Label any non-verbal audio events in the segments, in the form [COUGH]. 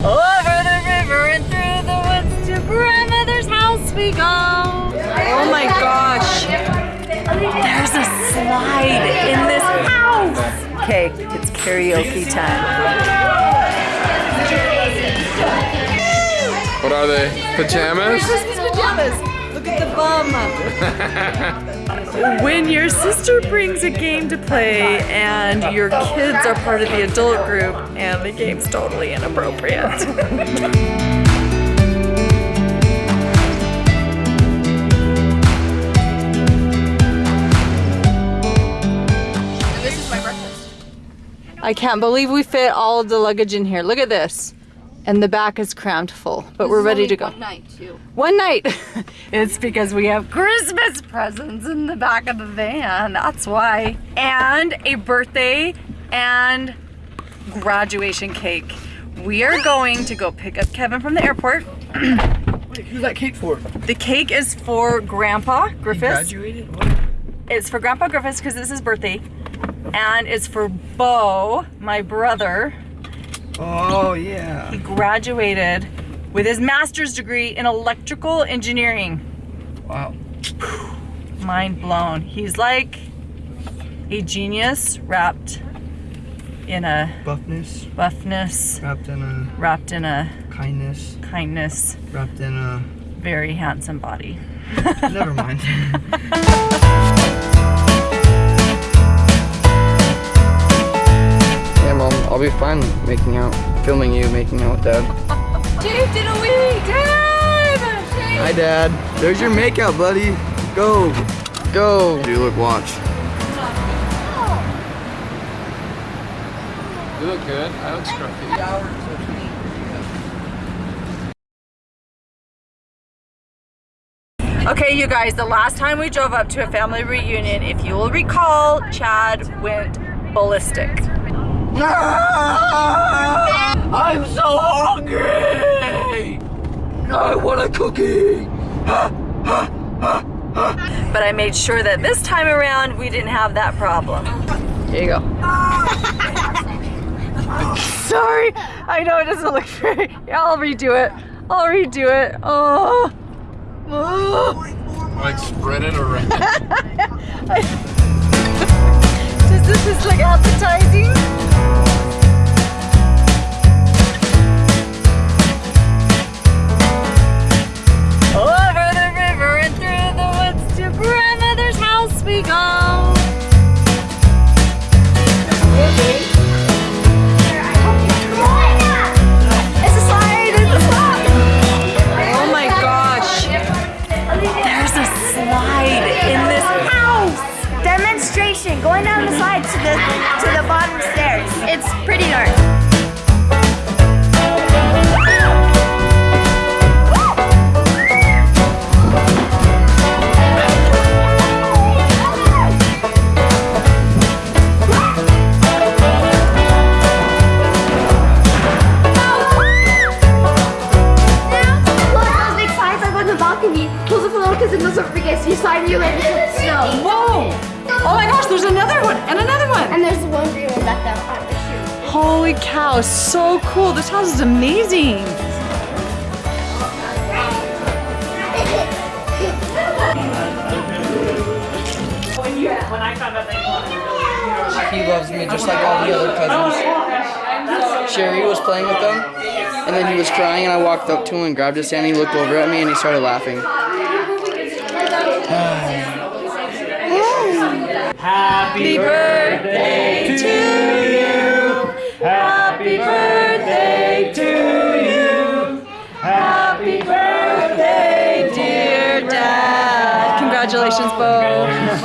Over the river and through the woods to grandmother's house we go. Oh my gosh. There's a slide in this house. Okay, it's karaoke time. What are they? Pajamas? Christmas pajamas. Look at the bum. [LAUGHS] when your sister brings a game to play and your kids are part of the adult group and the game's totally inappropriate. This is my breakfast. I can't believe we fit all of the luggage in here. Look at this. And the back is crammed full, but we're ready to go. One night too. One night. [LAUGHS] it's because we have Christmas presents in the back of the van. That's why. And a birthday and graduation cake. We are going to go pick up Kevin from the airport. [CLEARS THROAT] Wait, who's that cake for? The cake is for Grandpa Griffiths. Graduated? What? It's for Grandpa Griffiths because it's his birthday. And it's for Bo, my brother. Oh, yeah. He graduated with his master's degree in electrical engineering. Wow. Mind blown. He's like a genius wrapped in a buffness, buffness, wrapped in a wrapped in a kindness, kindness, wrapped in a. very handsome body. Never mind. [LAUGHS] I'll be fine making out, filming you making out with dad. Jake did a wee! Dad! Hi, dad. There's your makeout, buddy. Go, go. Do you look, watch. You look good. I look scruffy. Okay, you guys, the last time we drove up to a family reunion, if you will recall, Chad went ballistic. Ah! I'm so hungry. I want a cookie. But I made sure that this time around we didn't have that problem. Here you go. [LAUGHS] Sorry, I know it doesn't look very. I'll redo it. I'll redo it. Oh. Oh. Like spread it around. [LAUGHS] Does this is like appetizing? To the to the bottom stairs. It's pretty dark. Cool. This house is amazing. He loves me just like all the other cousins. Sherry was playing with them, and then he was crying, and I walked up to him and grabbed his hand. He looked over at me and he started laughing. Happy birthday to you. Happy Congratulations, oh, Bo. Happy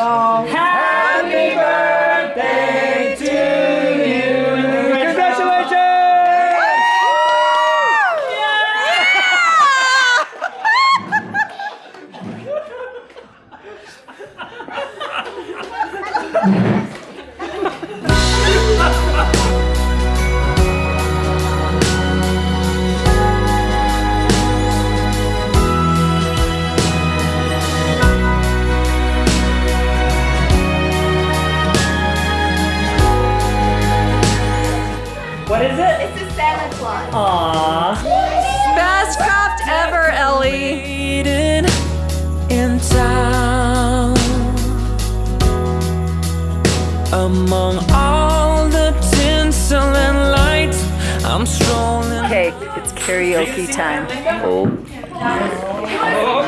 Among all the tinsel and lights, I'm strolling. Okay, it's karaoke time. Oh.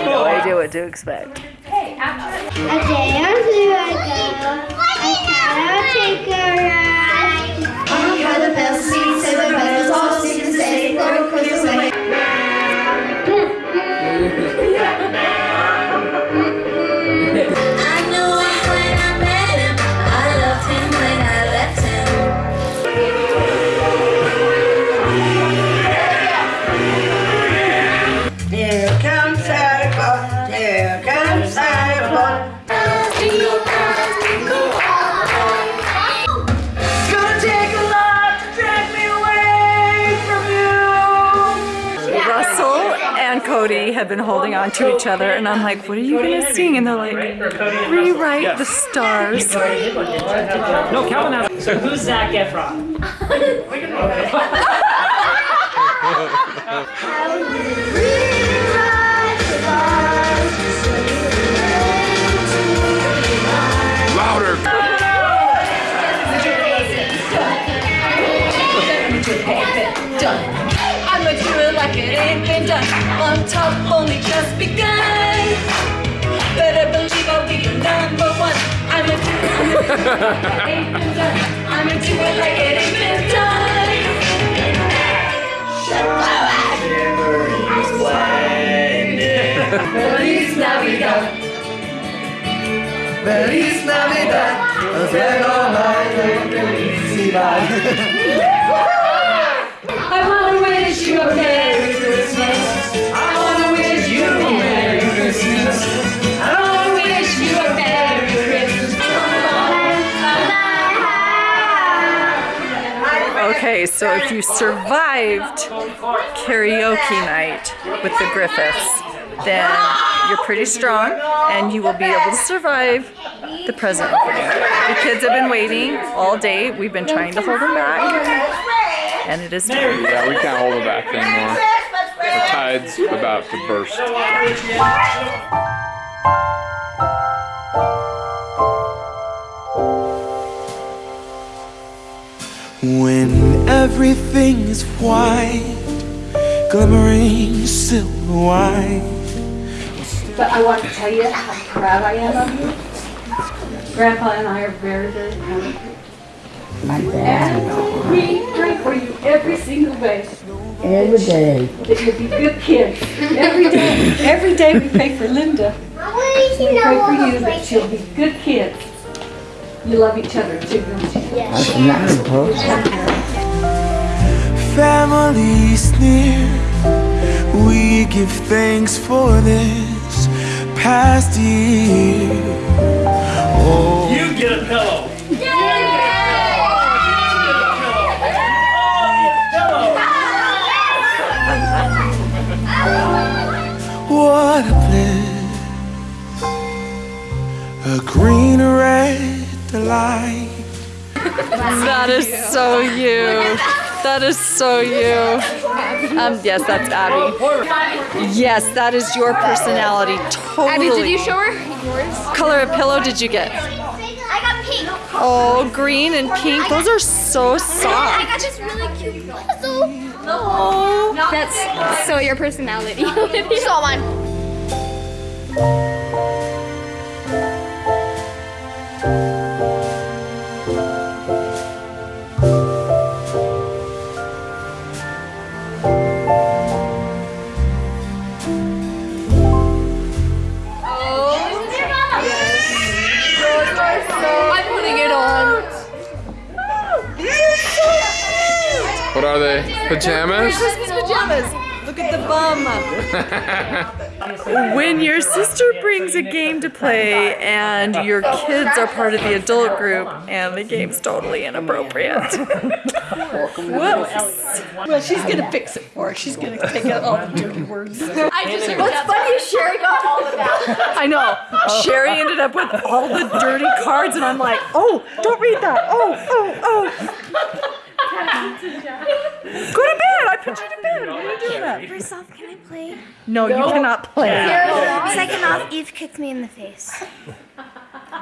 No idea what to expect. A day or two ago, I had a take a Cody have been holding on to each other, and I'm like, what are you gonna sing? And they're like, rewrite the stars. No, Calvin has. So who's Zac Efron? [LAUGHS] Louder. On top, only just begun. Better believe I'll be your number one. It, I'ma do it like it ain't been done. I'ma do it like it ain't been done. Feliz Navidad. Feliz Navidad. I a. I wanna wish you a Merry Christmas. I wanna wish you a Merry Christmas. Okay, so if you survived karaoke night with the Griffiths, then you're pretty strong and you will be able to survive the present opening. The kids have been waiting all day. We've been trying to hold them back. And it is time. Yeah, we can't hold them back anymore. The tide's about to burst. When everything is white, glimmering silver white. But I want to tell you how proud I am of you. Grandpa and I are very, very proud of you. My dad. We pray for you every single day. Every day. That you'll be good kids. Every day. Every day we pray for Linda. We pray for you that she'll be good kids. You love each other too, don't you? Families near, we give thanks for this past year. Oh, You get a pillow. A green red delight. That is so you. That is so you. Um, yes, that's Abby. Yes, that is your personality. Totally. Abby, did you show her yours? color of pillow did you get? I got pink. Oh, green and pink. Those are so soft. I got this really cute puzzle. Oh. That's so your personality. so mine. Are they? Pajamas? Christmas pajamas. Look at the bum. [LAUGHS] when your sister brings a game to play and your kids are part of the adult group and the game's totally inappropriate. Whoops. Well, she's gonna fix it for her. She's gonna take out all the dirty words. I just What's funny is Sherry got all of that. [LAUGHS] I know. Sherry ended up with all the dirty cards, and I'm like, oh, don't read that. Oh, oh, oh. Go to bed. I put you to bed. What are you doing that? First off, can I play? No, you cannot play. Second off, Eve kicked me in the face.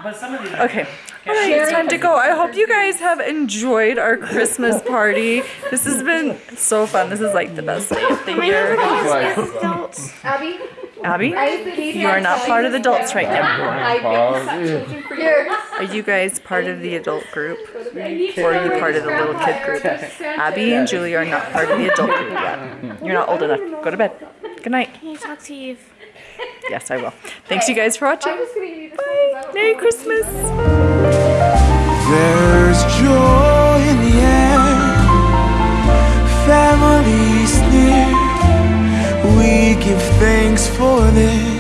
but some of these. Okay. All right, it's time to go. I hope you guys have enjoyed our Christmas party. This has been so fun. This is like the best day of the year. Abby, Abby, you are not part of the adults right now. Are you guys part of the adult group? Or are you part of the little kid group? Abby and Julie are not part of the adult group yet. You're not old enough. Go to bed. Good night. can you talk to Eve? Yes, I will. Thanks you guys for watching. Bye. Merry Christmas. There's joy in the air, families near. We give thanks for this.